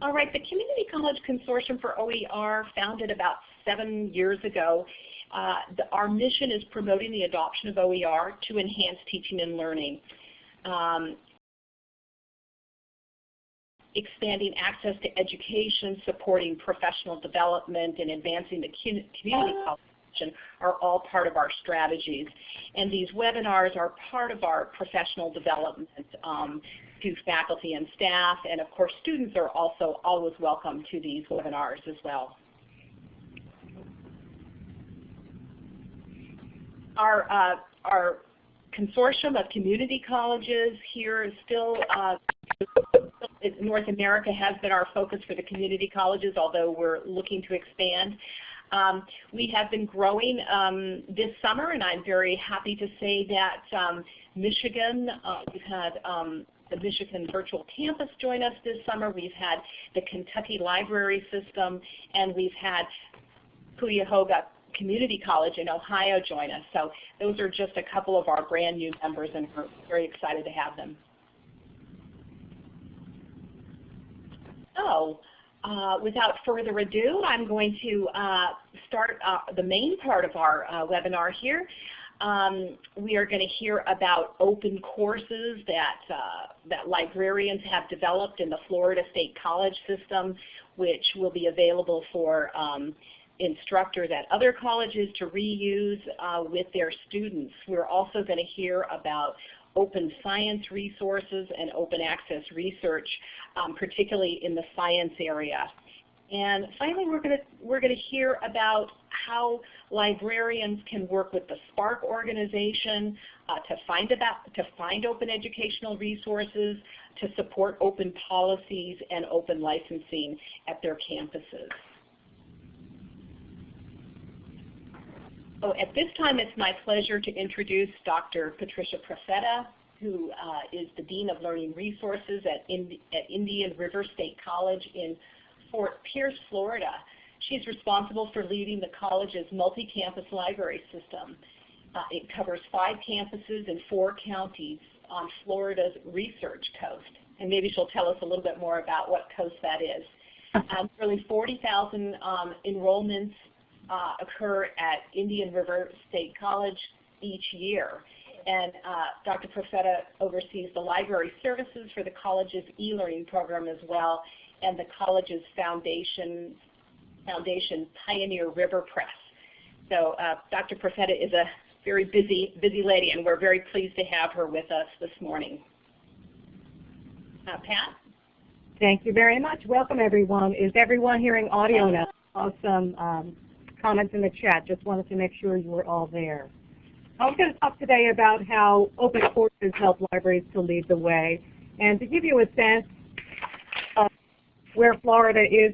All right, the Community College Consortium for OER, founded about seven years ago, uh, the, our mission is promoting the adoption of OER to enhance teaching and learning. Um, expanding access to education, supporting professional development, and advancing the community college are all part of our strategies. And these webinars are part of our professional development um, to faculty and staff, and of course students are also always welcome to these webinars as well. Our, uh, our consortium of community colleges here is still, uh, North America has been our focus for the community colleges, although we're looking to expand. Um, we have been growing um, this summer, and I'm very happy to say that um, Michigan, uh, we've had um, the Michigan Virtual Campus join us this summer. We've had the Kentucky Library System, and we've had Cuyahoga Community College in Ohio join us. So those are just a couple of our brand new members, and we're very excited to have them. So uh, without further ado, I'm going to uh, start uh, the main part of our uh, webinar here. Um, we are going to hear about open courses that, uh, that librarians have developed in the Florida State College system, which will be available for um, instructors at other colleges to reuse uh, with their students. We're also going to hear about open science resources and open access research, um, particularly in the science area. And finally, we're going to we're going to hear about how librarians can work with the SPARC organization uh, to find about to find open educational resources, to support open policies and open licensing at their campuses. Oh, at this time, it's my pleasure to introduce Dr. Patricia Profeta, who uh, is the Dean of Learning Resources at, at Indian River State College in Fort Pierce, Florida. She's responsible for leading the college's multi-campus library system. Uh, it covers five campuses in four counties on Florida's Research Coast. And maybe she'll tell us a little bit more about what coast that is. Um, nearly 40,000 um, enrollments uh, occur at Indian River State College each year. And uh, Dr. Profeta oversees the library services for the college's e-learning program as well, and the college's foundation, foundation Pioneer River Press. So uh, Dr. Profeta is a very busy, busy lady, and we're very pleased to have her with us this morning. Uh, Pat? Thank you very much. Welcome, everyone. Is everyone hearing audio now? Awesome. Um, comments in the chat. Just wanted to make sure you were all there. I'm going to talk today about how open courses help libraries to lead the way. And to give you a sense where Florida is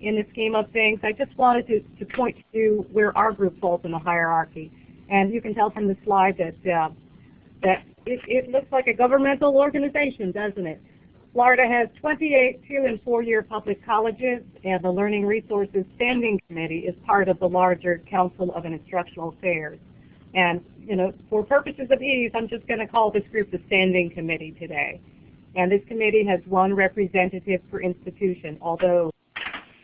in the scheme of things, I just wanted to, to point to where our group falls in the hierarchy. And you can tell from the slide that, uh, that it, it looks like a governmental organization, doesn't it? Florida has 28 two and four-year public colleges, and the Learning Resources Standing Committee is part of the larger Council of Instructional Affairs. And, you know, for purposes of ease, I'm just going to call this group the Standing Committee today. And this committee has one representative per institution, although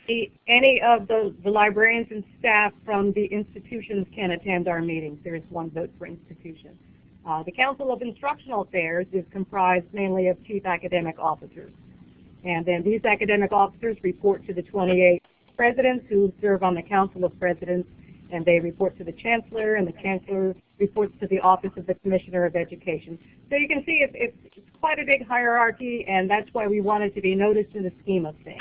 the, any of the, the librarians and staff from the institutions can attend our meetings. There is one vote per institution. Uh, the Council of Instructional Affairs is comprised mainly of chief academic officers. And then these academic officers report to the 28 presidents who serve on the Council of Presidents, and they report to the Chancellor, and the Chancellor reports to the Office of the Commissioner of Education. So you can see it's, it's, quite a big hierarchy, and that's why we wanted to be noticed in the scheme of things.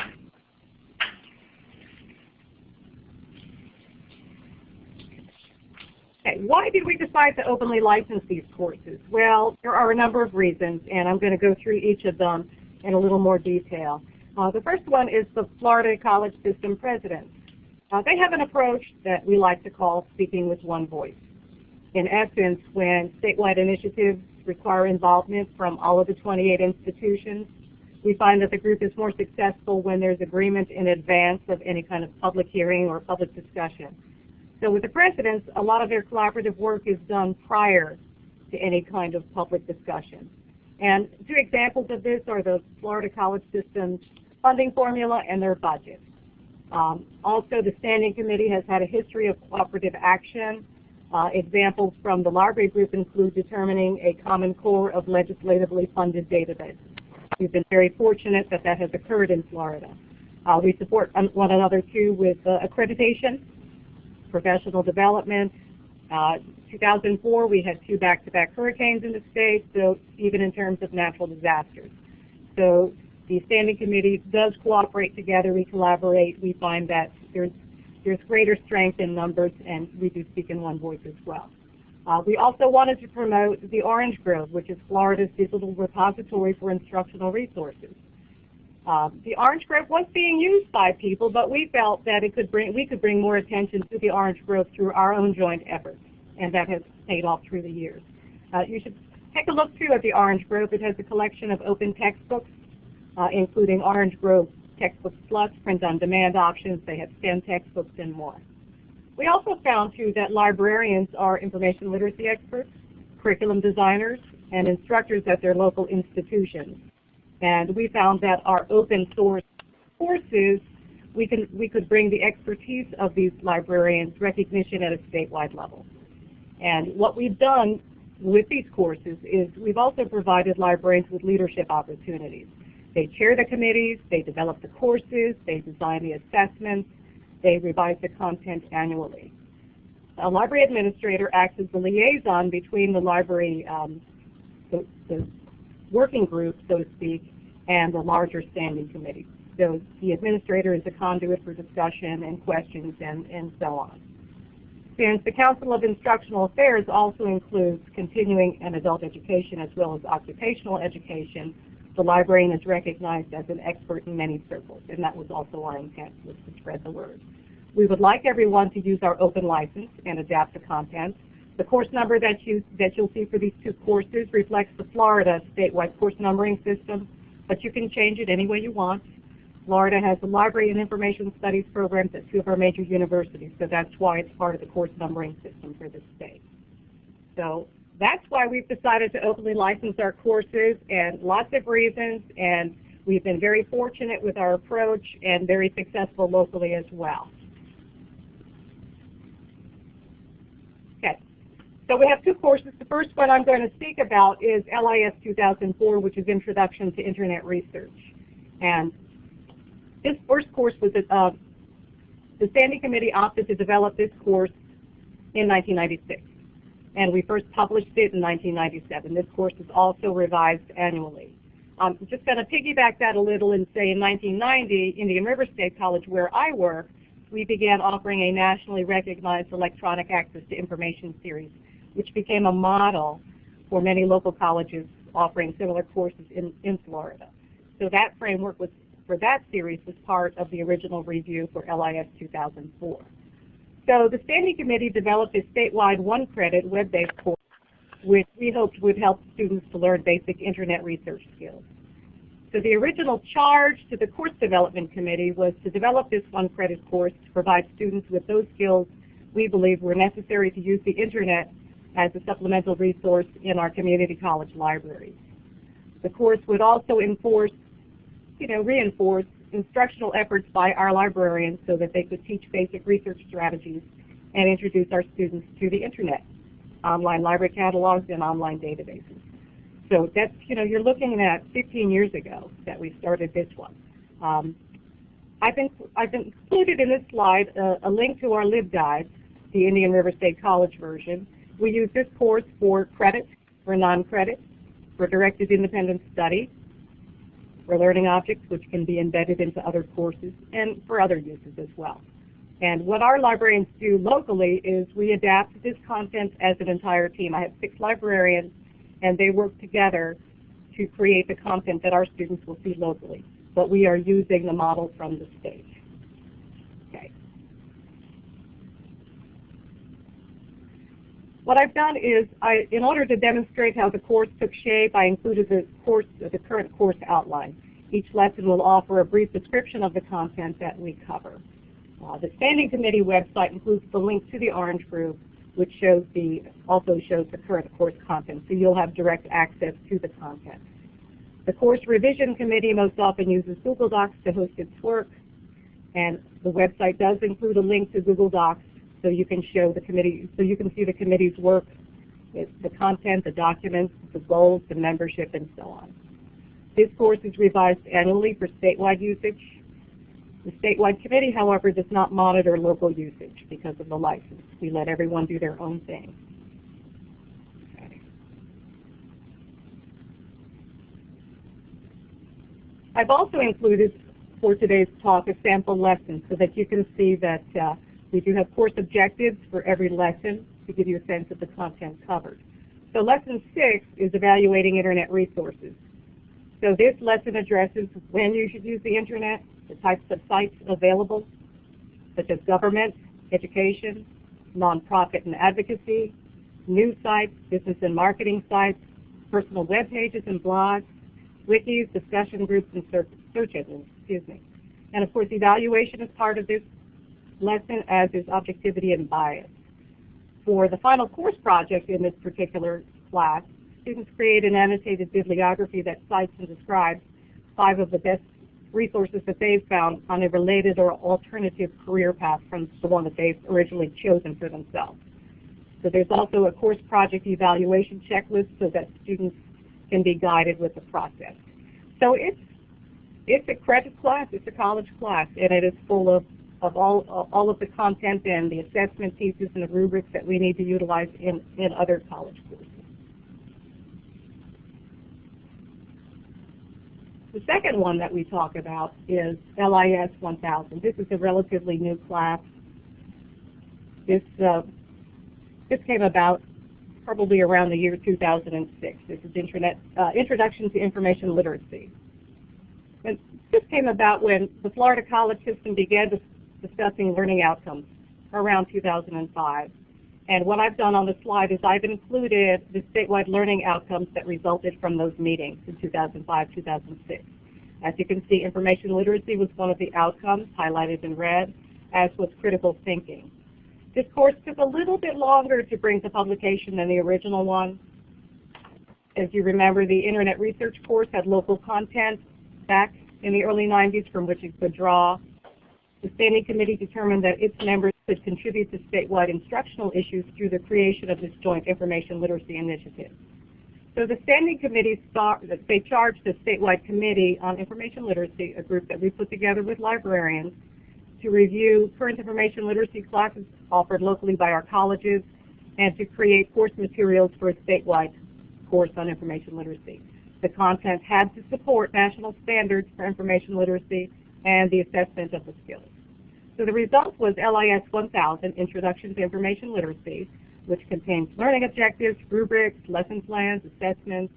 Okay, why did we decide to openly license these courses? Well, there are a number of reasons, and I'm going to go through each of them in a little more detail. Uh, the first one is the Florida College System presidents. Uh, they have an approach that we like to call speaking with one voice. In essence, when statewide initiatives require involvement from all of the 28 institutions, we find that the group is more successful when there's agreement in advance of any kind of public hearing or public discussion. So with the presidents, a lot of their collaborative work is done prior to any kind of public discussion. And two examples of this are the Florida College System's funding formula and their budget. Um, also, the Standing Committee has had a history of cooperative action. Uh, examples from the library group include determining a common core of legislatively funded databases. We've been very fortunate that that has occurred in Florida. Uh, we support one another too with uh, accreditation, professional development. Uh, 2004, we had two back-to-back -back hurricanes in the state, so even in terms of natural disasters. So the standing committee does cooperate together. We collaborate. We find that there's there's greater strength in numbers, and we do speak in one voice as well. Uh, we also wanted to promote the Orange Grove, which is Florida's digital repository for instructional resources. Uh, the Orange Grove was being used by people, but we felt that it could bring, we could bring more attention to the Orange Grove through our own joint efforts, and that has paid off through the years. Uh, you should take a look too at the Orange Grove. It has a collection of open textbooks, uh, including Orange Grove textbook Plus, print-on-demand options. They have STEM textbooks and more. We also found too that librarians are information literacy experts, curriculum designers, and instructors at their local institutions. And we found that our open source courses, we, can, we could bring the expertise of these librarians recognition at a statewide level. And what we've done with these courses is we've also provided librarians with leadership opportunities. They chair the committees, they develop the courses, they design the assessments, they revise the content annually. A library administrator acts as the liaison between the library, um, the, the working group, so to speak, and the larger standing committee. So the administrator is a conduit for discussion and questions and, and so on. Since the Council of Instructional Affairs also includes continuing and adult education as well as occupational education, the librarian is recognized as an expert in many circles, and that was also our intent, was to spread the word. We would like everyone to use our open license and adapt the content. The course number that, you, that you'll see for these two courses reflects the Florida statewide course numbering system, but you can change it any way you want. Florida has a library and information studies programs at two of our major universities, so that's why it's part of the course numbering system for the state. So that's why we've decided to openly license our courses and lots of reasons, and we've been very fortunate with our approach and very successful locally as well. Okay, so we have two courses. The first one I'm going to speak about is LIS 2004, which is Introduction to Internet Research. And this first course was, uh, the Standing Committee opted to develop this course in 1996 and we first published it in 1997. This course is also revised annually. I'm just going to piggyback that a little and say in 1990, Indian River State College, where I work, we began offering a nationally recognized electronic access to information series, which became a model for many local colleges offering similar courses in, in Florida. So that framework was, for that series was part of the original review for LIS 2004. So the Standing Committee developed a statewide one-credit web-based course which we hoped would help students to learn basic internet research skills. So the original charge to the Course Development Committee was to develop this one-credit course to provide students with those skills we believe were necessary to use the internet as a supplemental resource in our community college libraries. The course would also enforce, you know, reinforce instructional efforts by our librarians so that they could teach basic research strategies and introduce our students to the internet, online library catalogs, and online databases. So that's, you know, you're looking at 15 years ago that we started this one. Um, I've, been, I've included in this slide a, a link to our LibGuide, the Indian River State College version. We use this course for credit, for non-credit, for directed independent study, for learning objects, which can be embedded into other courses, and for other uses as well. And what our librarians do locally is we adapt this content as an entire team. I have six librarians, and they work together to create the content that our students will see locally. But we are using the model from the state. Okay. What I've done is, I, in order to demonstrate how the course took shape, I included the course, the current course outline. Each lesson will offer a brief description of the content that we cover. Uh, the Standing Committee website includes the link to the Orange Grove, which shows the, also shows the current course content, so you'll have direct access to the content. The course revision committee most often uses Google Docs to host its work, and the website does include a link to Google Docs so you can show the committee, so you can see the committee's work, the content, the documents, the goals, the membership, and so on. This course is revised annually for statewide usage. The statewide committee, however, does not monitor local usage because of the license. We let everyone do their own thing. I've also included for today's talk a sample lesson so that you can see that uh, we do have course objectives for every lesson to give you a sense of the content covered. So lesson six is evaluating internet resources. So this lesson addresses when you should use the internet, the types of sites available, such as government, education, nonprofit and advocacy, news sites, business and marketing sites, personal web pages and blogs, wikis, discussion groups, and search engines, excuse me. And of course, evaluation is part of this lesson, as is objectivity and bias. For the final course project in this particular class, students create an annotated bibliography that cites and describes five of the best resources that they've found on a related or alternative career path from the one that they've originally chosen for themselves. So there's also a course project evaluation checklist so that students can be guided with the process. So it's it's a credit class, it's a college class, and it is full of, of all, all of the content and the assessment pieces and the rubrics that we need to utilize in, in other college courses. The second one that we talk about is LIS 1000. This is a relatively new class. This, uh, this came about probably around the year 2006. This is Internet, uh, Introduction to Information Literacy. And this came about when the Florida college system began dis discussing learning outcomes around 2005. And what I've done on the slide is I've included the statewide learning outcomes that resulted from those meetings in 2005, 2006. As you can see, information literacy was one of the outcomes highlighted in red, as was critical thinking. This course took a little bit longer to bring to publication than the original one. As you remember, the Internet Research course had local content back in the early 90s from which it could draw. The Standing Committee determined that its members could contribute to statewide instructional issues through the creation of this joint information literacy initiative. So the Standing Committee, they charged the statewide committee on information literacy, a group that we put together with librarians, to review current information literacy classes offered locally by our colleges and to create course materials for a statewide course on information literacy. The content had to support national standards for information literacy and the assessment of the skills. So the result was LIS 1000, Introduction to Information Literacy, which contains learning objectives, rubrics, lesson plans, assessments,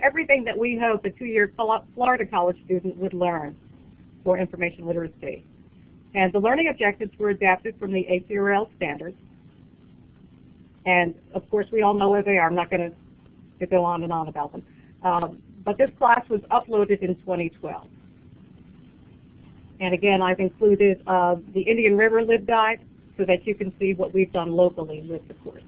everything that we hope a two-year Florida college student would learn for information literacy. And the learning objectives were adapted from the ACRL standards. And of course, we all know where they are. I'm not going to go on and on about them. Um, but this class was uploaded in 2012. And again, I've included uh, the Indian River LibGuide so that you can see what we've done locally with the course.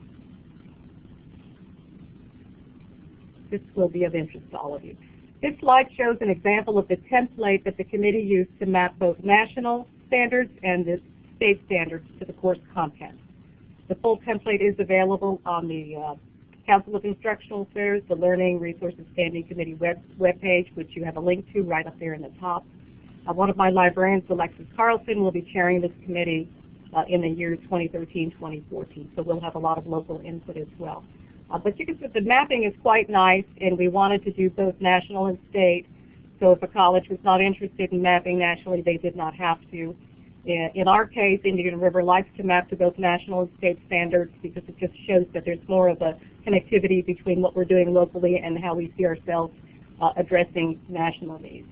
This will be of interest to all of you. This slide shows an example of the template that the committee used to map both national standards and the state standards to the course content. The full template is available on the uh, Council of Instructional Affairs, the Learning Resources Standing Committee web, web page, which you have a link to right up there in the top. Uh, one of my librarians, Alexis Carlson, will be chairing this committee uh, in the years 2013-2014, so we'll have a lot of local input as well. Uh, but you can see the mapping is quite nice, and we wanted to do both national and state, so if a college was not interested in mapping nationally, they did not have to. In our case, Indian River likes to map to both national and state standards because it just shows that there's more of a connectivity between what we're doing locally and how we see ourselves uh, addressing national needs.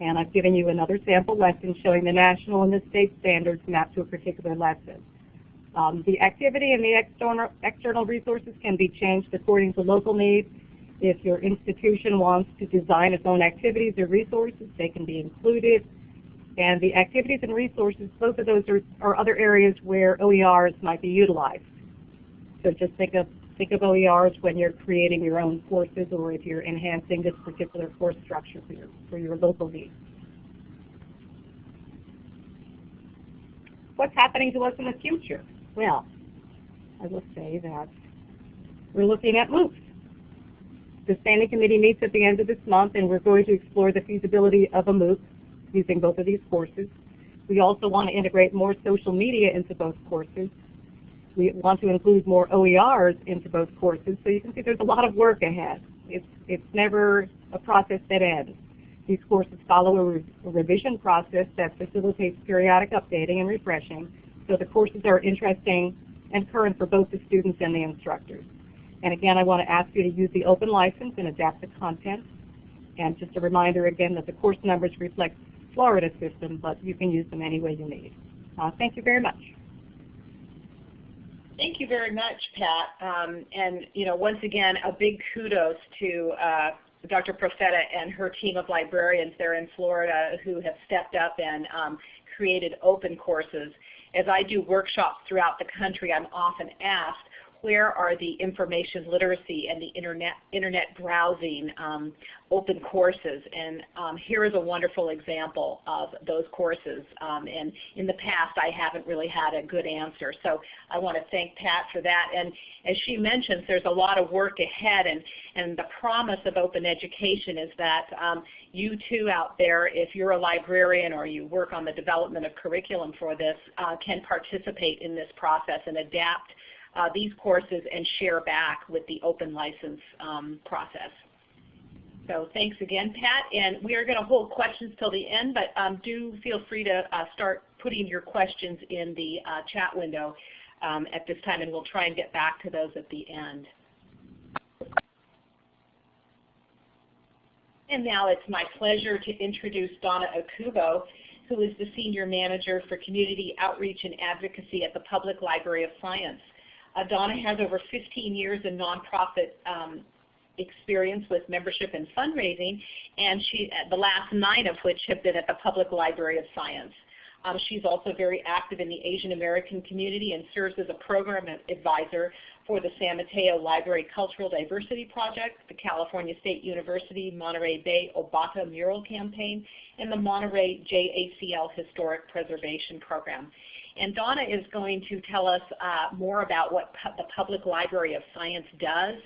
And I've given you another sample lesson showing the national and the state standards mapped to a particular lesson. Um, the activity and the external, resources can be changed according to local needs. If your institution wants to design its own activities or resources, they can be included. And the activities and resources, both of those are, are other areas where OERs might be utilized. So just think of Think of OERs when you're creating your own courses or if you're enhancing this particular course structure for your, for your local needs. What's happening to us in the future? Well, I will say that we're looking at MOOCs. The Standing Committee meets at the end of this month and we're going to explore the feasibility of a MOOC using both of these courses. We also want to integrate more social media into both courses. We want to include more OERs into both courses. So you can see there's a lot of work ahead. It's, it's never a process that ends. These courses follow a, re a revision process that facilitates periodic updating and refreshing. So the courses are interesting and current for both the students and the instructors. And again, I want to ask you to use the open license and adapt the content. And just a reminder again that the course numbers reflect Florida system, but you can use them any way you need. Uh, thank you very much. Thank you very much, Pat. Um, and you know, once again, a big kudos to uh, Dr. Profeta and her team of librarians there in Florida who have stepped up and um, created open courses. As I do workshops throughout the country, I'm often asked, where are the information literacy and the internet, internet browsing um, open courses. And um, here is a wonderful example of those courses. Um, and in the past, I haven't really had a good answer. So I want to thank Pat for that. And as she mentions, there's a lot of work ahead. And, and the promise of open education is that um, you too out there, if you're a librarian or you work on the development of curriculum for this, uh, can participate in this process and adapt uh, these courses and share back with the open license um, process. So thanks again, Pat. And we are going to hold questions till the end, but um, do feel free to uh, start putting your questions in the uh, chat window um, at this time, and we'll try and get back to those at the end. And now it's my pleasure to introduce Donna Okubo, who is the Senior Manager for Community Outreach and Advocacy at the Public Library of Science. Uh, Donna has over 15 years in nonprofit um, experience with membership and fundraising, and she, the last nine of which have been at the Public Library of Science. Um, she's also very active in the Asian American community and serves as a program advisor for the San Mateo Library Cultural Diversity Project, the California State University Monterey Bay Obata Mural Campaign, and the Monterey JACL Historic Preservation Program. And Donna is going to tell us uh, more about what pu the Public Library of Science does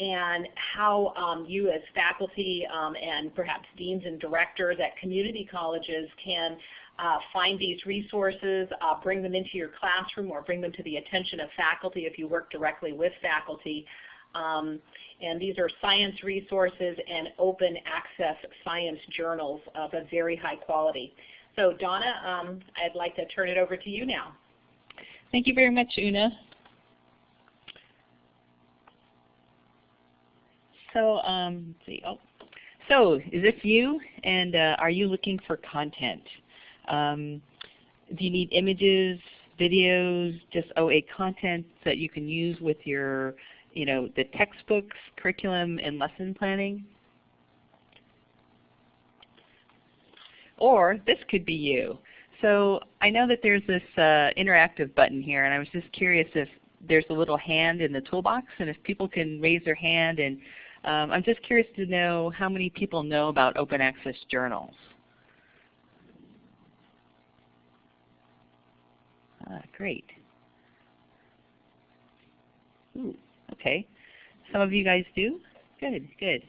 and how um, you as faculty um, and perhaps deans and directors at community colleges can uh, find these resources, uh, bring them into your classroom or bring them to the attention of faculty if you work directly with faculty. Um, and these are science resources and open access science journals of a very high quality. So Donna, um, I'd like to turn it over to you now. Thank you very much, Una. So, um, see, oh, so is this you? And uh, are you looking for content? Um, do you need images, videos, just OA content that you can use with your, you know, the textbooks, curriculum, and lesson planning? Or this could be you. So I know that there's this uh, interactive button here, and I was just curious if there's a little hand in the toolbox, and if people can raise their hand. And um, I'm just curious to know how many people know about open access journals. Ah, great. Ooh, okay. Some of you guys do? Good, good.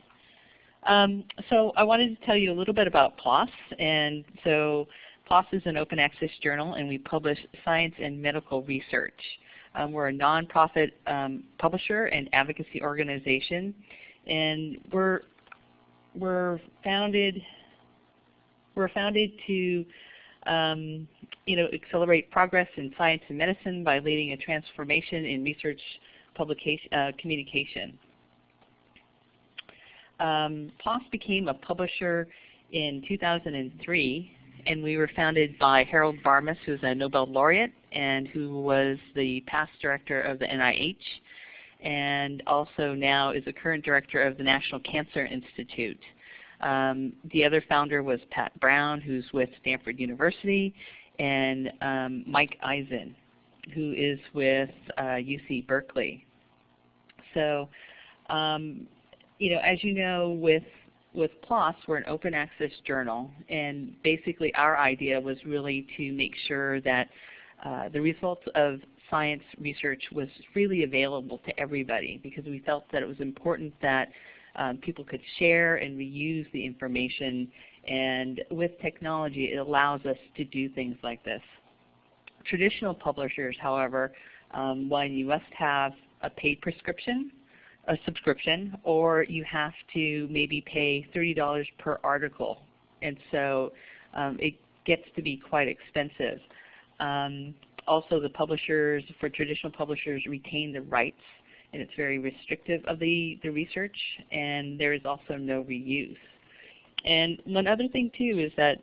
Um, so I wanted to tell you a little bit about PLOS. And so PLOS is an open access journal and we publish science and medical research. Um, we're a nonprofit um, publisher and advocacy organization. And we're, we're founded we're founded to um, you know, accelerate progress in science and medicine by leading a transformation in research publication, uh, communication. Um, PLOS became a publisher in 2003, and we were founded by Harold Varmus, who's a Nobel laureate and who was the past director of the NIH, and also now is the current director of the National Cancer Institute. Um, the other founder was Pat Brown, who's with Stanford University, and um, Mike Eisen, who is with uh, UC Berkeley. So, um, you know, as you know, with with PLOS, we're an open access journal, and basically our idea was really to make sure that uh, the results of science research was freely available to everybody because we felt that it was important that um, people could share and reuse the information and with technology it allows us to do things like this. Traditional publishers, however, um, one, you must have a paid prescription, a subscription, or you have to maybe pay $30 per article. And so um, it gets to be quite expensive. Um, also the publishers, for traditional publishers, retain the rights and it's very restrictive of the, the research and there is also no reuse. And one other thing too is that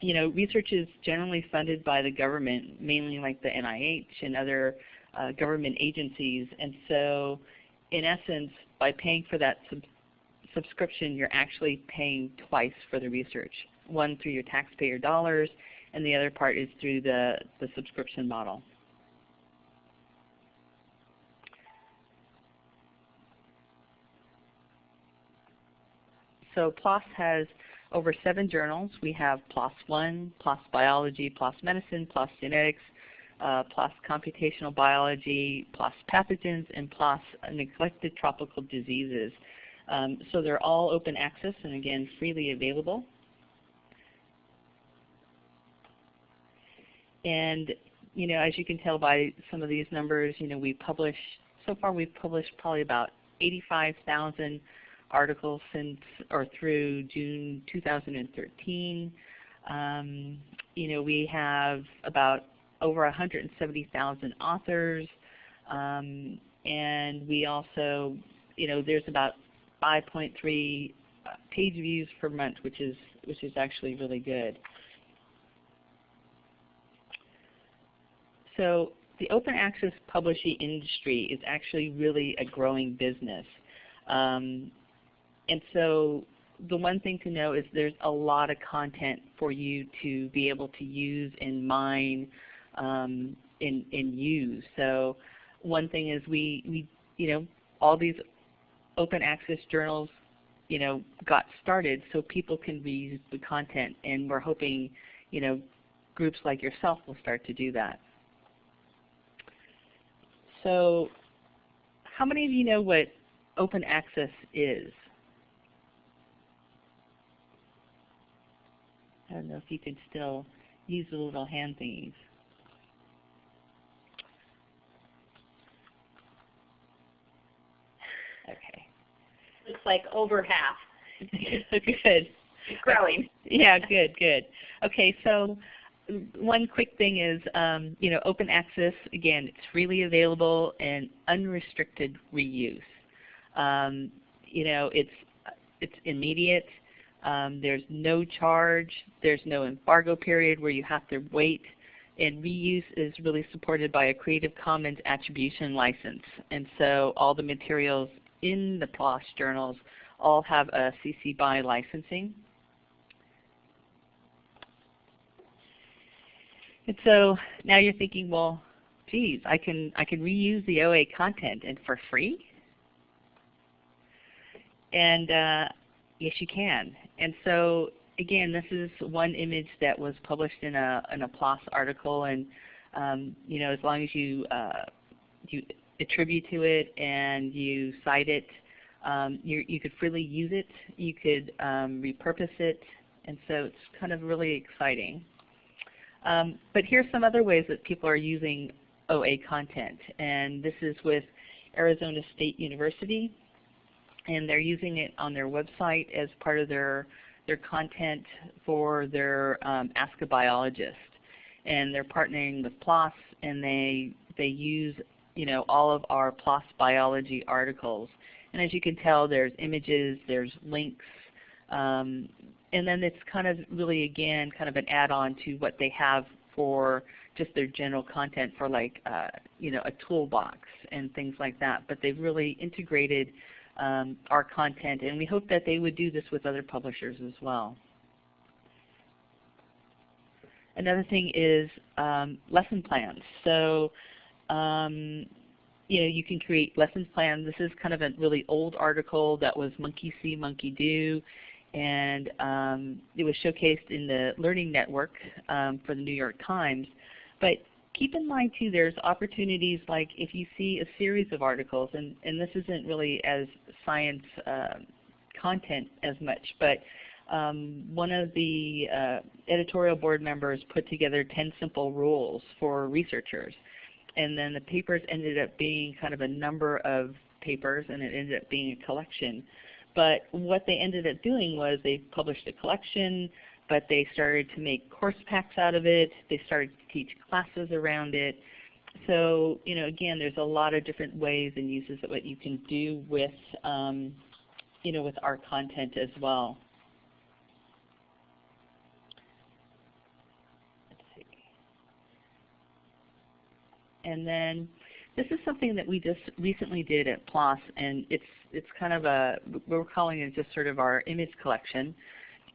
you know, research is generally funded by the government, mainly like the NIH and other uh, government agencies. And so in essence, by paying for that sub subscription, you're actually paying twice for the research. One through your taxpayer dollars, and the other part is through the, the subscription model. So PLOS has over seven journals. We have PLOS One, PLOS Biology, PLOS Medicine, PLOS Genetics, uh, Computational Biology, PLOS Pathogens, and PLOS Neglected Tropical Diseases. Um, so they're all open access and again freely available. And you know, as you can tell by some of these numbers, you know, we publish so far we've published probably about 85,000 articles since or through June 2013. Um, you know, we have about over 170,000 authors, um, and we also, you know, there's about 5.3 uh, page views per month, which is which is actually really good. So the open access publishing industry is actually really a growing business. Um, and so the one thing to know is there's a lot of content for you to be able to use and mine um, and, and use. So one thing is we, we, you know, all these open access journals, you know, got started so people can reuse the content, and we're hoping, you know, groups like yourself will start to do that. So how many of you know what open access is? I don't know if you can still use the little hand thingies. Okay. Looks like over half. good. growing. Yeah, good, good. Okay, so one quick thing is, um, you know, open access, again, it's freely available and unrestricted reuse. Um, you know, it's, it's immediate. Um, there's no charge. There's no embargo period where you have to wait. And reuse is really supported by a Creative Commons attribution license. And so all the materials in the PLOS journals all have a CC BY licensing. And so now you're thinking, well, geez, I can I can reuse the OA content and for free. And uh, yes, you can. And so again, this is one image that was published in a in a PLOS article, and um, you know, as long as you uh, you attribute to it and you cite it, um, you you could freely use it. You could um, repurpose it, and so it's kind of really exciting. Um, but here's some other ways that people are using OA content, and this is with Arizona State University, and they're using it on their website as part of their their content for their um, Ask a Biologist, and they're partnering with PLOS, and they they use you know all of our PLOS biology articles, and as you can tell, there's images, there's links, um, and then it's kind of really again kind of an add-on to what they have for just their general content for like uh, you know a toolbox and things like that. But they've really integrated um, our content, and we hope that they would do this with other publishers as well. Another thing is um, lesson plans. So um, you know, you can create lessons plans. This is kind of a really old article that was monkey see, monkey do, and um, it was showcased in the Learning Network um, for the New York Times. But keep in mind too, there's opportunities like if you see a series of articles, and, and this isn't really as science uh, content as much, but um, one of the uh, editorial board members put together 10 simple rules for researchers. And then the papers ended up being kind of a number of papers and it ended up being a collection. But what they ended up doing was they published a collection, but they started to make course packs out of it. They started to teach classes around it. So, you know, again, there's a lot of different ways and uses of what you can do with, um, you know, with our content as well. And then this is something that we just recently did at PLOS, and it's it's kind of a we're calling it just sort of our image collection,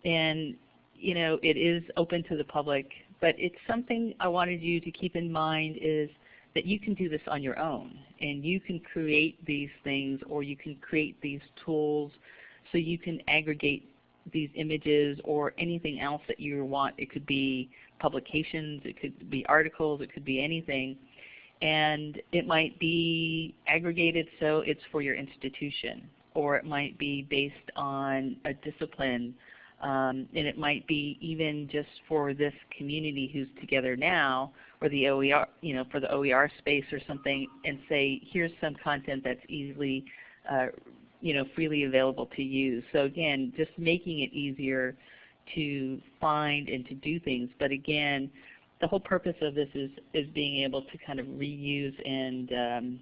and you know it is open to the public, but it's something I wanted you to keep in mind is that you can do this on your own, and you can create these things, or you can create these tools, so you can aggregate these images or anything else that you want. It could be publications, it could be articles, it could be anything and it might be aggregated so it's for your institution, or it might be based on a discipline, um, and it might be even just for this community who's together now, or the OER, you know, for the OER space or something, and say, here's some content that's easily, uh, you know, freely available to use. So again, just making it easier to find and to do things. But again, the whole purpose of this is, is being able to kind of reuse and, um,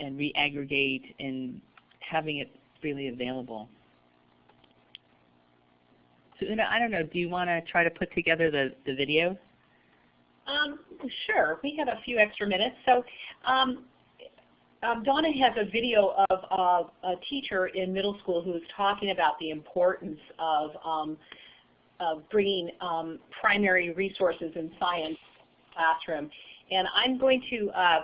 and re-aggregate and having it freely available. So Una, I don't know, do you want to try to put together the, the video? Um, sure. We have a few extra minutes. So um, um, Donna has a video of uh, a teacher in middle school who is talking about the importance of um, of bringing um, primary resources in science classroom. And I'm going to uh,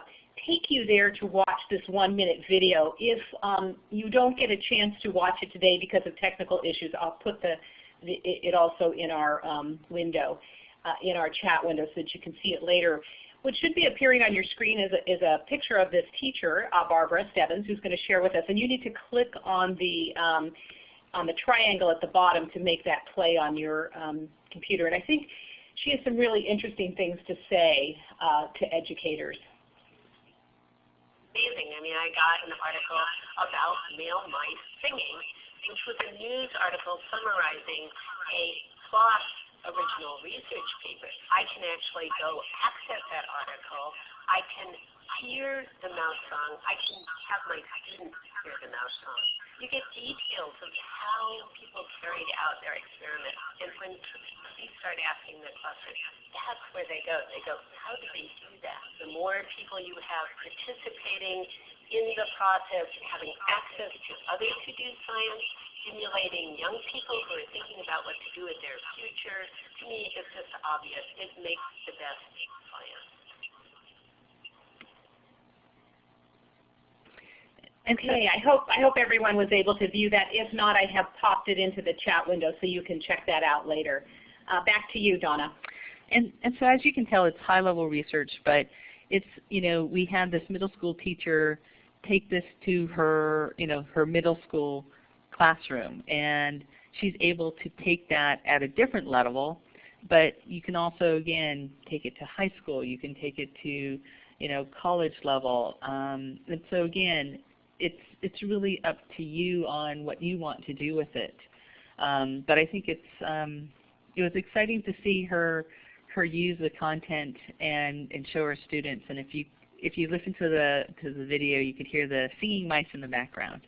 take you there to watch this one minute video. If um, you don't get a chance to watch it today because of technical issues, I'll put the, the it also in our um, window, uh, in our chat window so that you can see it later. What should be appearing on your screen is a, is a picture of this teacher, uh, Barbara Stebbins, who's going to share with us. And you need to click on the um, on the triangle at the bottom to make that play on your um, computer. And I think she has some really interesting things to say uh, to educators. Amazing. I mean, I got an article about male mice singing, which was a news article summarizing a PLOS original research paper. I can actually go access that article. I can hear the mouse song. I can have my students hear the mouse song you get details of how people carried out their experiment. And when you start asking the questions, that's where they go. They go, how do they do that? The more people you have participating in the process, having access to others who do science, stimulating young people who are thinking about what to do with their future, to me it's just obvious. It makes the best science. Okay, I hope, I hope everyone was able to view that. If not, I have popped it into the chat window so you can check that out later. Uh, back to you, Donna. And, and so as you can tell, it's high-level research, but it's, you know, we had this middle school teacher take this to her, you know, her middle school classroom, and she's able to take that at a different level, but you can also, again, take it to high school. You can take it to, you know, college level. Um, and so again, it's it's really up to you on what you want to do with it. Um, but I think it's um, it was exciting to see her her use the content and and show her students. And if you if you listen to the to the video, you could hear the singing mice in the background.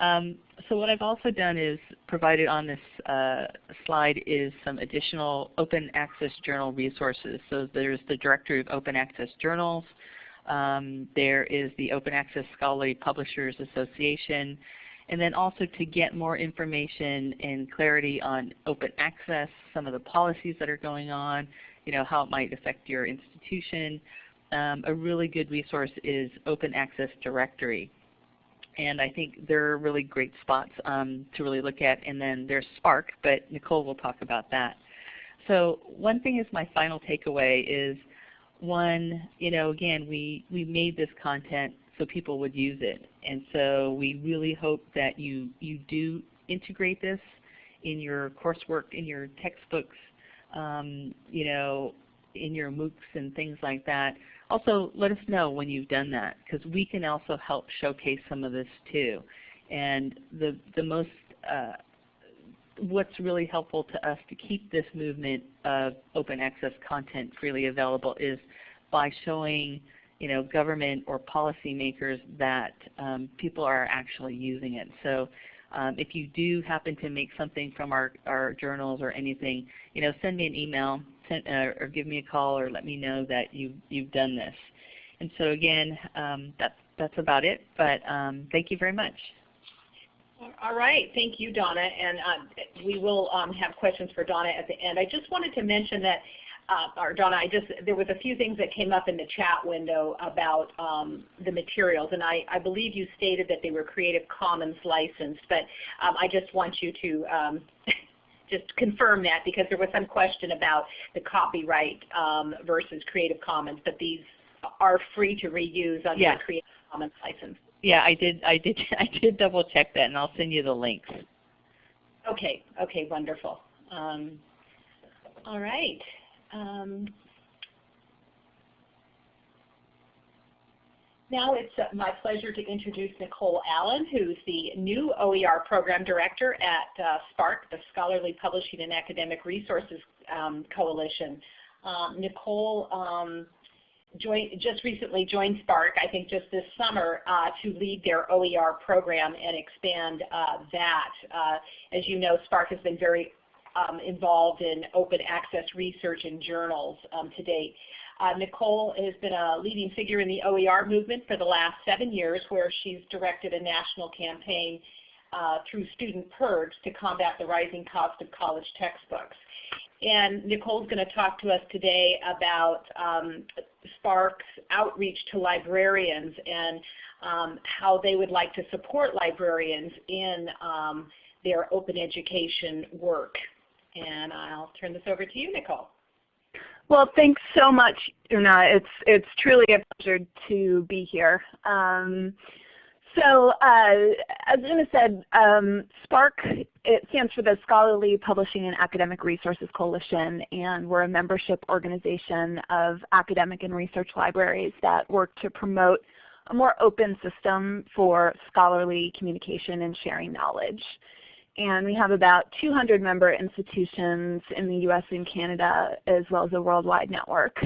Um, so what I've also done is provided on this uh, slide is some additional open access journal resources. So there's the Directory of Open Access Journals, um, there is the Open Access Scholarly Publishers Association. And then also to get more information and clarity on open access, some of the policies that are going on, you know, how it might affect your institution. um, a really good resource is Open Access Directory. And I think they're really great spots um, to really look at. And then there's SPARC, but Nicole will talk about that. So one thing is my final takeaway is one, you know, again, we, we made this content so people would use it. And so we really hope that you, you do integrate this in your coursework, in your textbooks, um, you know, in your MOOCs and things like that. Also, let us know when you've done that because we can also help showcase some of this too. And the, the most, uh, what's really helpful to us to keep this movement of open access content freely available is by showing you know, government or policymakers that um, people are actually using it. So um, if you do happen to make something from our, our journals or anything, you know, send me an email send, uh, or give me a call or let me know that you, you've done this. And so again, um, that's, that's about it, but um, thank you very much. All right, thank you, Donna, and uh, we will um, have questions for Donna at the end. I just wanted to mention that uh, or Donna, I just there was a few things that came up in the chat window about um, the materials, and I, I believe you stated that they were Creative Commons licensed, but um, I just want you to um, just confirm that because there was some question about the copyright um, versus Creative Commons, but these are free to reuse under yeah. the Creative Commons license. Yeah, I did. I did. I did double check that, and I'll send you the links. Okay. Okay. Wonderful. Um, all right. Um, now it's uh, my pleasure to introduce Nicole Allen, who's the new OER Program Director at uh, SPARC, the Scholarly Publishing and Academic Resources um, Coalition. Um, Nicole um, joined, just recently joined SPARC, I think just this summer, uh, to lead their OER program and expand uh, that. Uh, as you know, SPARC has been very um, involved in open access research and journals um, to date. Uh, Nicole has been a leading figure in the OER movement for the last seven years where she's directed a national campaign uh, through Student PIRGs to combat the rising cost of college textbooks. And Nicole's going to talk to us today about um, SPARC's outreach to librarians and um, how they would like to support librarians in um, their open education work. And I'll turn this over to you, Nicole. Well, thanks so much, Una. It's it's truly a pleasure to be here. Um, so, uh, as Una said, um, SPARC it stands for the Scholarly Publishing and Academic Resources Coalition, and we're a membership organization of academic and research libraries that work to promote a more open system for scholarly communication and sharing knowledge and we have about 200 member institutions in the US and Canada as well as a worldwide network.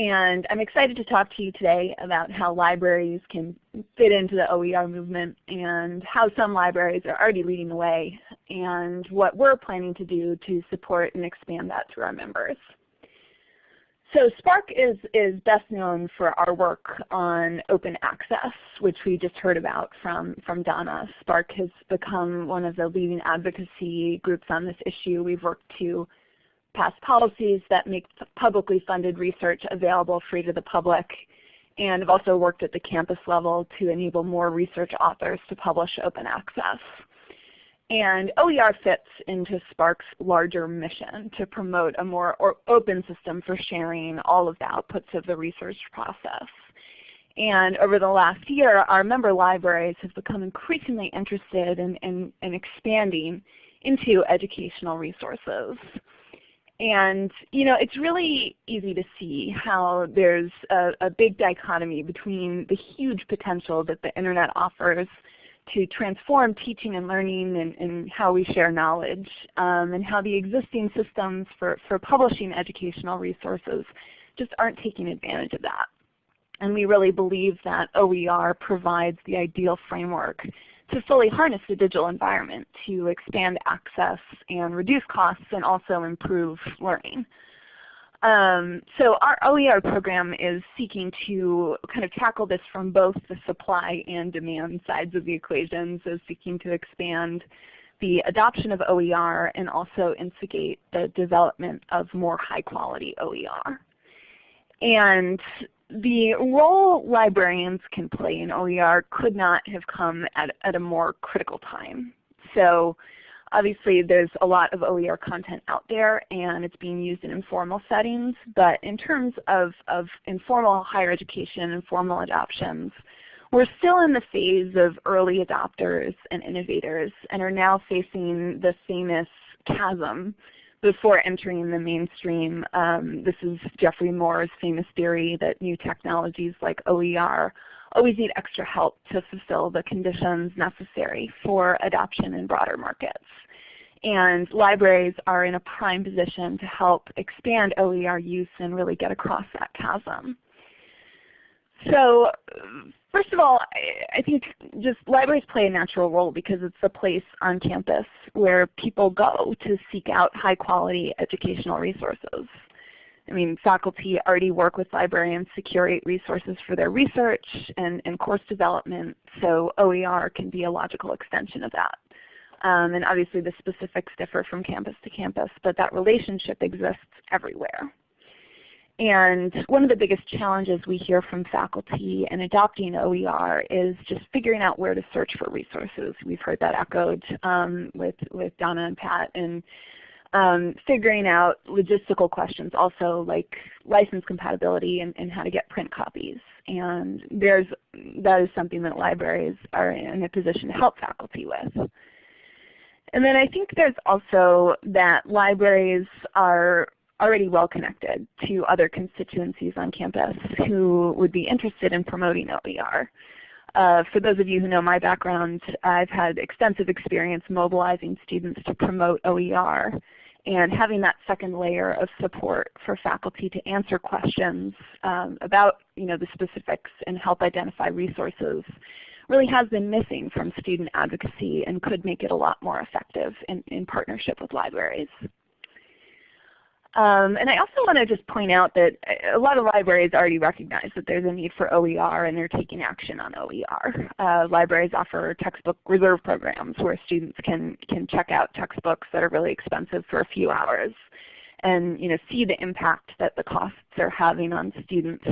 And I'm excited to talk to you today about how libraries can fit into the OER movement and how some libraries are already leading the way and what we're planning to do to support and expand that through our members. So SPARC is, is best known for our work on open access, which we just heard about from, from Donna. SPARC has become one of the leading advocacy groups on this issue. We've worked to pass policies that make publicly funded research available free to the public and I've also worked at the campus level to enable more research authors to publish open access. And OER fits into SPARC's larger mission to promote a more open system for sharing all of the outputs of the research process. And over the last year, our member libraries have become increasingly interested in, in, in expanding into educational resources. And you know, it's really easy to see how there's a, a, big dichotomy between the huge potential that the Internet offers to transform teaching and learning and, and how we share knowledge um, and how the existing systems for, for publishing educational resources just aren't taking advantage of that. And we really believe that OER provides the ideal framework to fully harness the digital environment to expand access and reduce costs and also improve learning. Um, so our OER program is seeking to kind of tackle this from both the supply and demand sides of the equation, so seeking to expand the adoption of OER and also instigate the development of more high quality OER. And the role librarians can play in OER could not have come at, at a more critical time. So obviously there's a lot of OER content out there and it's being used in informal settings, but in terms of, of informal higher education and formal adoptions, we're still in the phase of early adopters and innovators and are now facing the famous chasm before entering the mainstream. Um, this is Geoffrey Moore's famous theory that new technologies like OER always need extra help to fulfill the conditions necessary for adoption in broader markets. And libraries are in a prime position to help expand OER use and really get across that chasm. So first of all, I think just libraries play a natural role because it's a place on campus where people go to seek out high quality educational resources. I mean, faculty already work with librarians to curate resources for their research and, and course development, so OER can be a logical extension of that. Um, and obviously the specifics differ from campus to campus, but that relationship exists everywhere. And one of the biggest challenges we hear from faculty in adopting OER is just figuring out where to search for resources. We've heard that echoed um, with, with Donna and Pat. And um, figuring out logistical questions also like license compatibility and, and, how to get print copies. And there's, that is something that libraries are in a position to help faculty with. And then I think there's also that libraries are already well connected to other constituencies on campus who would be interested in promoting OER. Uh, for those of you who know my background, I've had extensive experience mobilizing students to promote OER and having that second layer of support for faculty to answer questions um, about you know, the specifics and help identify resources really has been missing from student advocacy and could make it a lot more effective in, in partnership with libraries. Um, and I also want to just point out that a lot of libraries already recognize that there's a need for OER and they're taking action on OER. Uh, libraries offer textbook reserve programs where students can, can check out textbooks that are really expensive for a few hours and you know, see the impact that the costs are having on students.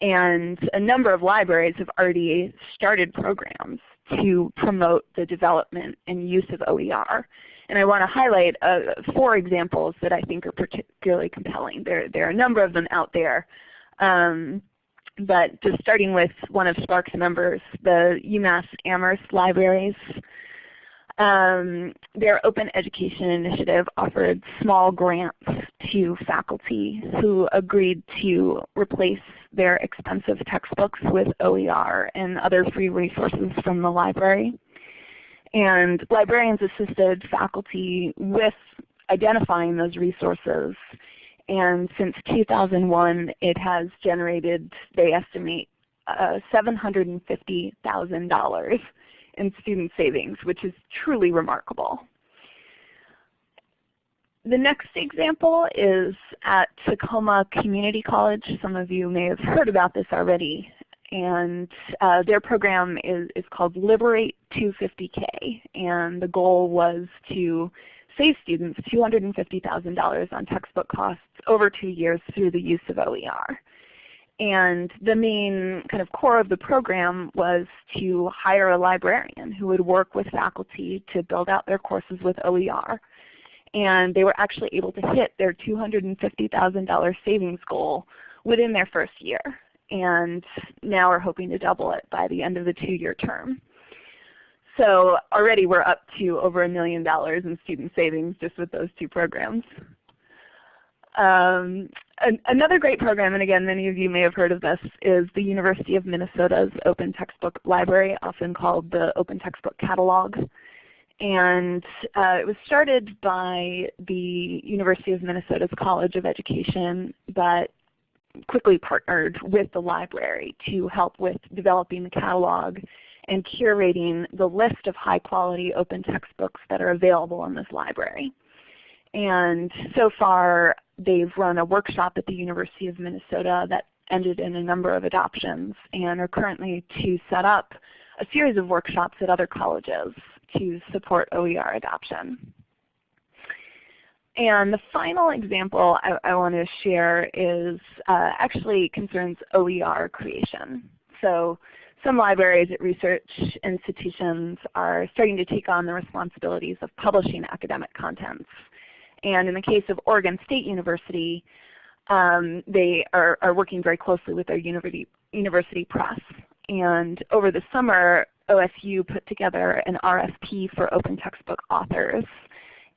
And a number of libraries have already started programs to promote the development and use of OER. And I want to highlight uh, four examples that I think are particularly compelling. There, there are a number of them out there. Um, but just starting with one of SPARC's members, the UMass Amherst Libraries. Um, their Open Education Initiative offered small grants to faculty who agreed to replace their expensive textbooks with OER and other free resources from the library. And librarians assisted faculty with identifying those resources. And since 2001, it has generated, they estimate, uh, $750,000 in student savings, which is truly remarkable. The next example is at Tacoma Community College. Some of you may have heard about this already and uh, their program is, is called Liberate 250K, and the goal was to save students $250,000 on textbook costs over two years through the use of OER. And the main kind of core of the program was to hire a librarian who would work with faculty to build out their courses with OER. And they were actually able to hit their $250,000 savings goal within their first year and now we're hoping to double it by the end of the two-year term. So already we're up to over a million dollars in student savings just with those two programs. Um, an, another great program, and again many of you may have heard of this, is the University of Minnesota's Open Textbook Library, often called the Open Textbook Catalog. And uh, it was started by the University of Minnesota's College of Education, but quickly partnered with the library to help with developing the catalog and curating the list of high quality open textbooks that are available in this library. And so far they've run a workshop at the University of Minnesota that ended in a number of adoptions and are currently to set up a series of workshops at other colleges to support OER adoption. And the final example I, I want to share is uh, actually concerns OER creation. So some libraries at research institutions are starting to take on the responsibilities of publishing academic contents. And in the case of Oregon State University, um, they are, are, working very closely with their university, university press. And over the summer, OSU put together an RFP for open textbook authors.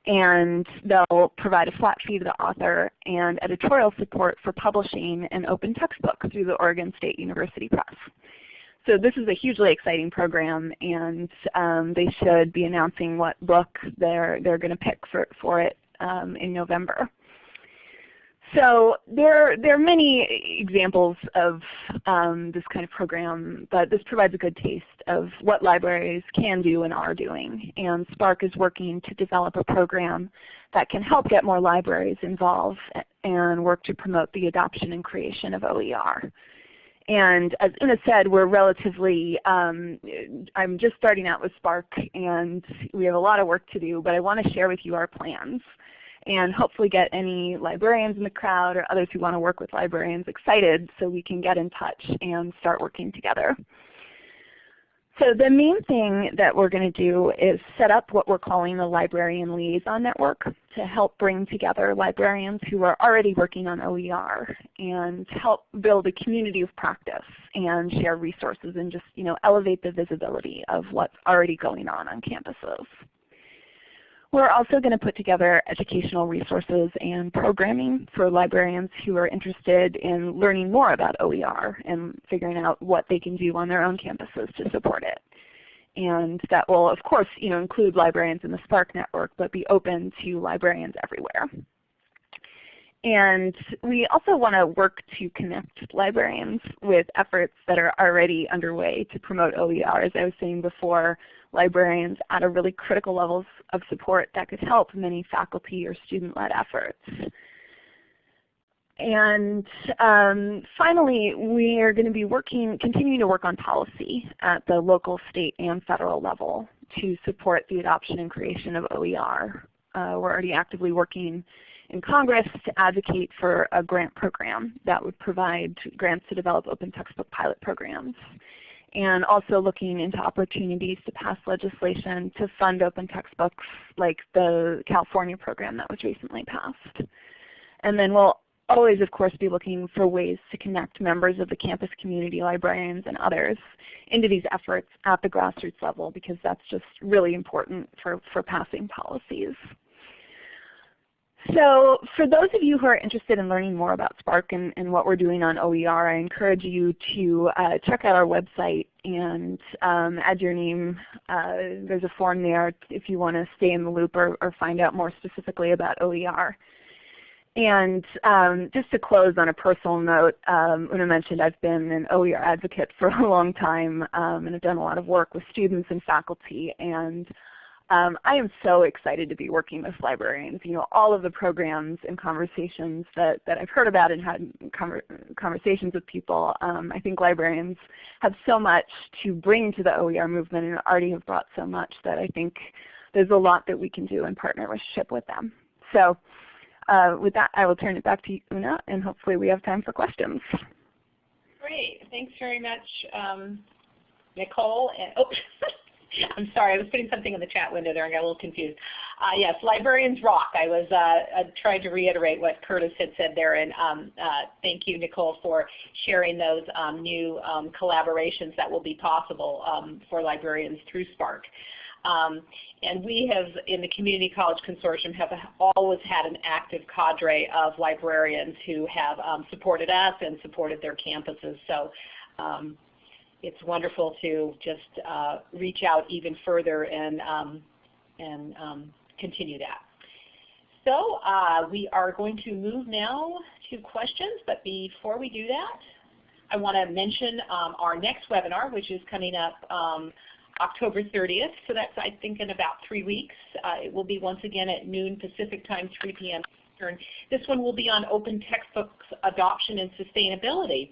And they'll provide a flat fee to the author and editorial support for publishing an open textbook through the Oregon State University Press. So this is a hugely exciting program, and um, they should be announcing what book they're they're going to pick for for it um, in November. So there there are many examples of um, this kind of program, but this provides a good taste of what libraries can do and are doing. And SPARC is working to develop a program that can help get more libraries involved and work to promote the adoption and creation of OER. And as Una said, we're relatively, um, I'm just starting out with SPARC and we have a lot of work to do, but I want to share with you our plans and hopefully get any librarians in the crowd or others who want to work with librarians excited so we can get in touch and start working together. So the main thing that we're going to do is set up what we're calling the Librarian Liaison Network to help bring together librarians who are already working on OER and help build a community of practice and share resources and just you know, elevate the visibility of what's already going on on campuses. We're also going to put together educational resources and programming for librarians who are interested in learning more about OER and figuring out what they can do on their own campuses to support it. And that will of course you know, include librarians in the SPARC network but be open to librarians everywhere. And we also want to work to connect librarians with efforts that are already underway to promote OER. As I was saying before, librarians at a really critical levels of support that could help many faculty or student-led efforts. And um, finally, we are going to be working, continuing to work on policy at the local, state, and federal level to support the adoption and creation of OER. Uh, we're already actively working in Congress to advocate for a grant program that would provide grants to develop open textbook pilot programs and also looking into opportunities to pass legislation to fund open textbooks like the California program that was recently passed. And then we'll always of course be looking for ways to connect members of the campus community, librarians, and others into these efforts at the grassroots level because that's just really important for, for passing policies. So for those of you who are interested in learning more about SPARC and, and what we're doing on OER, I encourage you to uh, check out our website and um, add your name. Uh, there's a form there if you want to stay in the loop or, or, find out more specifically about OER. And um, just to close on a personal note, um, Una mentioned I've been an OER advocate for a long time um, and have done a lot of work with students and faculty. And um, I am so excited to be working with librarians. You know, all of the programs and conversations that, that I've heard about and had conver conversations with people, um, I think librarians have so much to bring to the OER movement and already have brought so much that I think there's a lot that we can do in partnership with them. So uh, with that, I will turn it back to you, Una, and hopefully we have time for questions. Great. Thanks very much, um, Nicole. And, oh, I'm sorry, I was putting something in the chat window there and got a little confused. Uh, yes, librarians rock. I was uh, uh, trying to reiterate what Curtis had said there, and um, uh, thank you, Nicole, for sharing those um, new um, collaborations that will be possible um, for librarians through SPARC. Um, and we have, in the Community College Consortium, have always had an active cadre of librarians who have um, supported us and supported their campuses. So um, it's wonderful to just uh, reach out even further and, um, and um, continue that. So uh, we are going to move now to questions, but before we do that, I want to mention um, our next webinar, which is coming up um, October 30th. So that's, I think, in about three weeks. Uh, it will be once again at noon Pacific time, 3 p.m. Eastern. This one will be on open textbooks adoption and sustainability.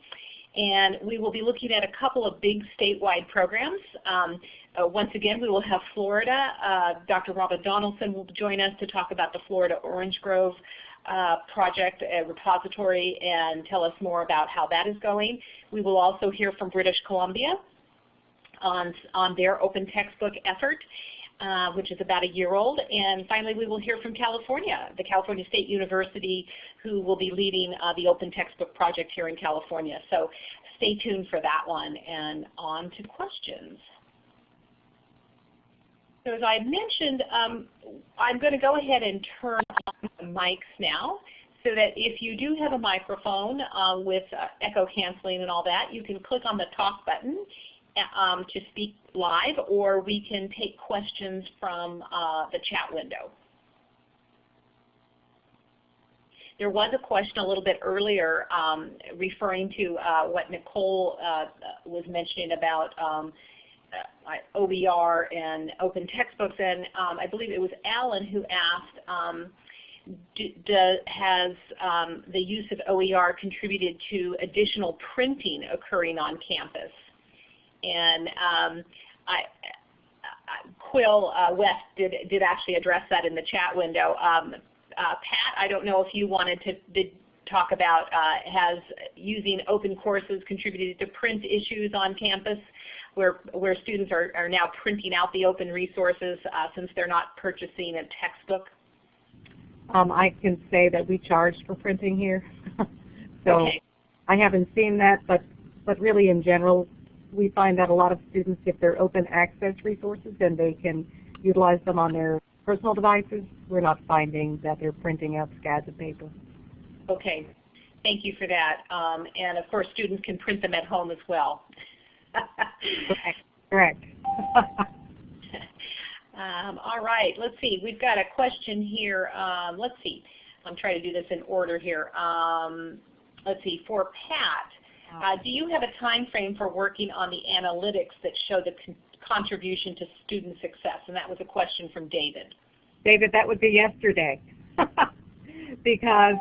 And we will be looking at a couple of big statewide programs. Um, uh, once again, we will have Florida. Uh, Dr. Robin Donaldson will join us to talk about the Florida Orange Grove uh, project uh, repository and tell us more about how that is going. We will also hear from British Columbia on, on their open textbook effort. Uh, which is about a year old. And finally, we will hear from California, the California State University, who will be leading uh, the Open Textbook Project here in California. So stay tuned for that one. And on to questions. So as I mentioned, um, I'm going to go ahead and turn on the mics now so that if you do have a microphone uh, with uh, echo canceling and all that, you can click on the talk button um, to speak live, or we can take questions from uh, the chat window. There was a question a little bit earlier um, referring to uh, what Nicole uh, was mentioning about um, uh, OER and open textbooks, and um, I believe it was Alan who asked, um, do, do, has um, the use of OER contributed to additional printing occurring on campus? And um, I, Quill uh, West did, did actually address that in the chat window. Um, uh, Pat, I don't know if you wanted to talk about uh, has using open courses contributed to print issues on campus where, where students are, are now printing out the open resources uh, since they're not purchasing a textbook? Um, I can say that we charge for printing here. so okay. I haven't seen that, but, but really in general, we find that a lot of students, if they're open access resources, then they can utilize them on their personal devices. We're not finding that they're printing out scads of paper. Okay. Thank you for that. Um, and of course, students can print them at home as well. Correct. um, all right. Let's see. We've got a question here. Um, let's see. I'm trying to do this in order here. Um, let's see. For Pat, uh, do you have a time frame for working on the analytics that show the con contribution to student success? And that was a question from David. David, that would be yesterday. because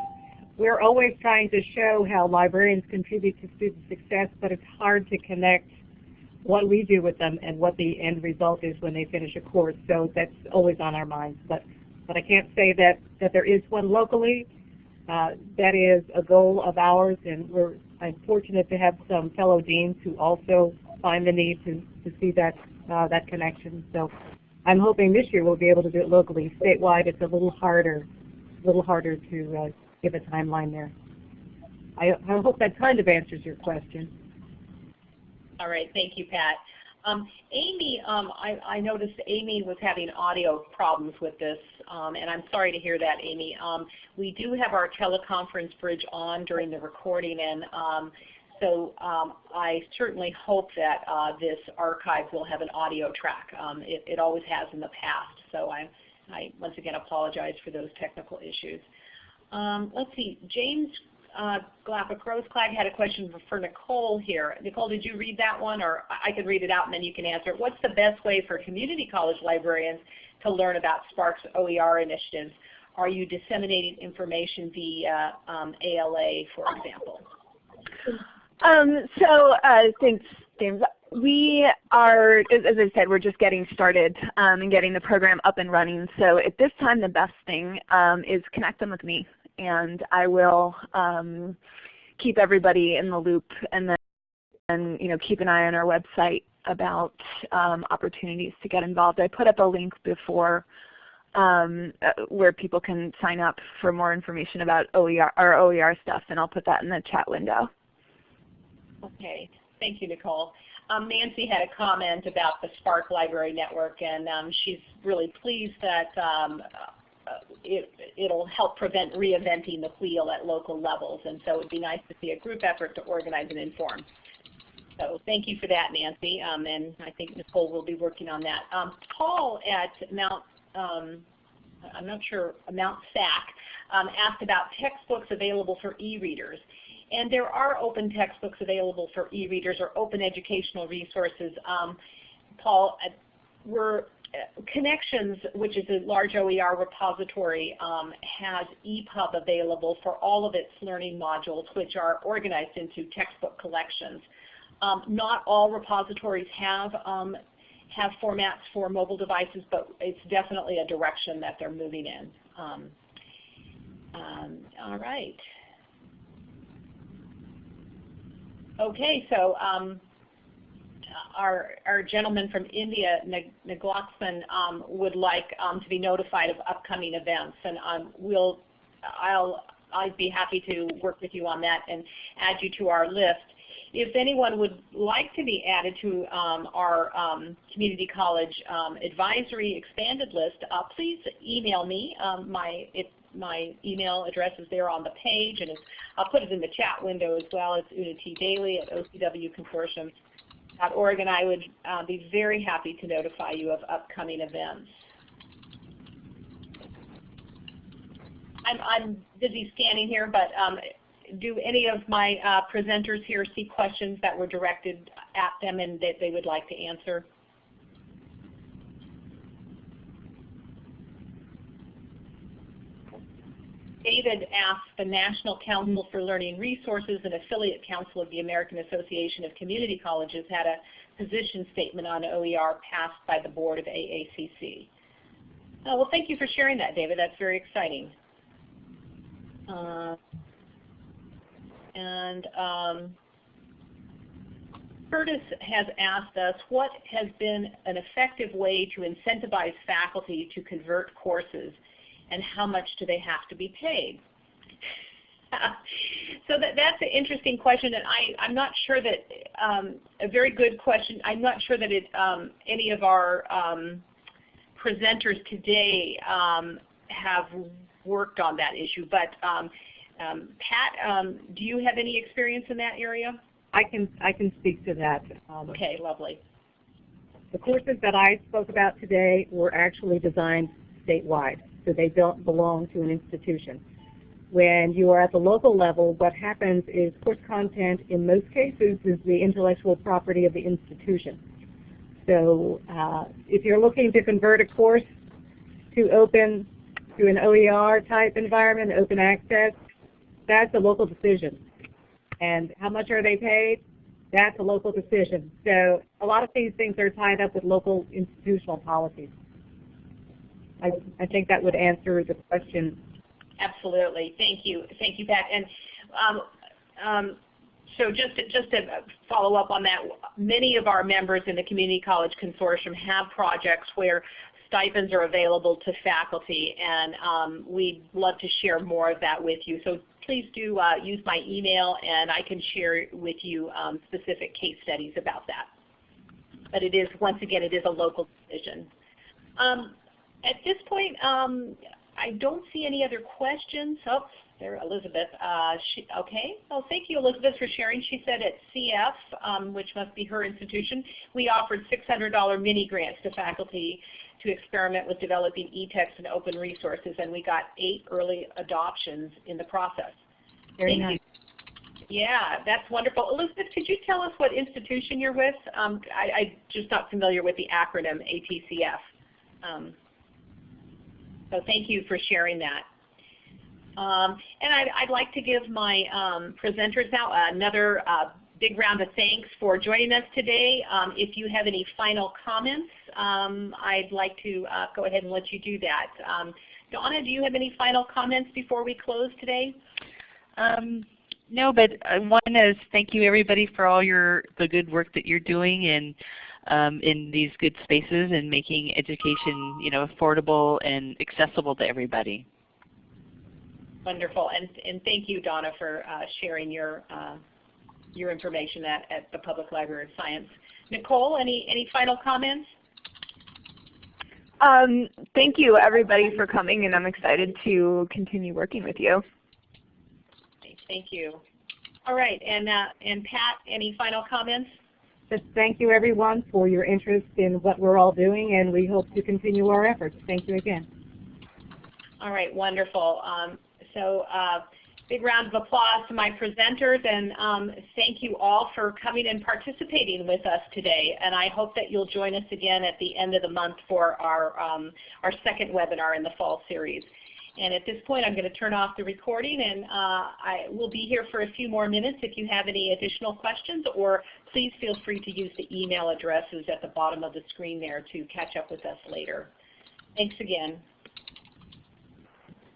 we're always trying to show how librarians contribute to student success, but it's hard to connect what we do with them and what the end result is when they finish a course. So that's always on our minds. But but I can't say that, that there is one locally. Uh, that is a goal of ours, and we're I'm fortunate to have some fellow deans who also find the need to, to see that, uh, that connection. So I'm hoping this year we'll be able to do it locally. Statewide, it's a little harder, a little harder to uh, give a timeline there. I, I hope that kind of answers your question. All right, thank you, Pat. Um, Amy, um, I, I, noticed Amy was having audio problems with this, um, and I'm sorry to hear that, Amy. Um, we do have our teleconference bridge on during the recording, and um, so um, I certainly hope that uh, this archive will have an audio track. It, it, always has in the past, so I, I once again apologize for those technical issues. let's see, James uh, Glapa-Grossklag had a question for, for Nicole here. Nicole, did you read that one? Or I can read it out and then you can answer it. What's the best way for community college librarians to learn about SPARC's OER initiatives? Are you disseminating information via um, ALA, for example? Um, so uh, thanks, James. We are, as I said, we're just getting started um, and getting the program up and running. So at this time, the best thing um, is connect them with me and I will um, keep everybody in the loop and then and, you know, keep an eye on our website about um, opportunities to get involved. I put up a link before um, uh, where people can sign up for more information about OER or OER stuff, and I'll put that in the chat window. Okay, thank you, Nicole. Um, Nancy had a comment about the SPARC Library Network, and um, she's really pleased that um, it, it'll help prevent reinventing the wheel at local levels. And so it would be nice to see a group effort to organize and inform. So thank you for that, Nancy. Um, and I think Nicole will be working on that. Um, Paul at Mount, um, I'm not sure, Mount SAC, um, asked about textbooks available for e-readers. And there are open textbooks available for e-readers or open educational resources. Um, Paul, uh, we're Connexions, which is a large OER repository, um, has EPUB available for all of its learning modules, which are organized into textbook collections. Um, not all repositories have um, have formats for mobile devices, but it's definitely a direction that they're moving in. Um, um, all right. Okay, so um, our, our gentleman from India, Naglaxman, um, would like um, to be notified of upcoming events, and um, we'll, I'll, I'd be happy to work with you on that and add you to our list. If anyone would like to be added to um, our um, community college um, advisory expanded list, uh, please email me. My, it, my email address is there on the page, and I'll put it in the chat window as well. It's Una T. Daly at OCWConsortium.org, and I would uh, be very happy to notify you of upcoming events. I'm, I'm busy scanning here, but um, do any of my uh, presenters here see questions that were directed at them and that they would like to answer? David asked the National Council for Learning Resources, an affiliate council of the American Association of Community Colleges, had a position statement on OER passed by the board of AACC. Uh, well, thank you for sharing that, David. That's very exciting. Uh, and um, Curtis has asked us, what has been an effective way to incentivize faculty to convert courses, and how much do they have to be paid? so that, that's an interesting question, and I, I'm not sure that, um, a very good question. I'm not sure that it, um, any of our um, presenters today um, have worked on that issue, but um, um, Pat, um, do you have any experience in that area? I can I can speak to that. Okay, lovely. The courses that I spoke about today were actually designed statewide, so they don't belong to an institution. When you are at the local level, what happens is course content in most cases is the intellectual property of the institution. So uh, if you're looking to convert a course to open to an OER type environment, open access, that's a local decision. And how much are they paid? That's a local decision. So a lot of these things are tied up with local institutional policies. I, I think that would answer the question. Absolutely. Thank you. Thank you, Pat. And um, um, so just to, just to follow up on that, many of our members in the Community College Consortium have projects where stipends are available to faculty, and um, we'd love to share more of that with you. So please do uh, use my email and I can share with you um, specific case studies about that. But it is, once again, it is a local decision. Um, at this point, um, I don't see any other questions. Oh, there, Elizabeth. Uh, she, okay. Well, thank you, Elizabeth, for sharing. She said at CF, um, which must be her institution, we offered $600 mini grants to faculty to experiment with developing e-text and open resources, and we got eight early adoptions in the process. Very Thank nice. You. Yeah, that's wonderful. Elizabeth, could you tell us what institution you're with? Um, I, am just not familiar with the acronym ATCF. Um, so thank you for sharing that. Um, and I'd, I'd, like to give my um, presenters now another uh, big round of thanks for joining us today. Um, if you have any final comments, um, I'd like to uh, go ahead and let you do that. Um, Donna, do you have any final comments before we close today? Um, no, but one is thank you everybody for all your the good work that you're doing in um, in these good spaces and making education you know affordable and accessible to everybody. Wonderful, and and thank you, Donna, for uh, sharing your uh, your information at, at the Public Library of Science. Nicole, any, any final comments? Um, thank you everybody for coming and I'm excited to continue working with you. Thank you. All right, and, uh, and Pat, any final comments? Just thank you everyone for your interest in what we're all doing and we hope to continue our efforts. Thank you again. All right, wonderful. Um, so uh, big round of applause to my presenters and um, thank you all for coming and participating with us today. And I hope that you'll join us again at the end of the month for our, um, our second webinar in the fall series. And at this point, I'm going to turn off the recording, and uh, I will be here for a few more minutes if you have any additional questions, or please feel free to use the email addresses at the bottom of the screen there to catch up with us later. Thanks again.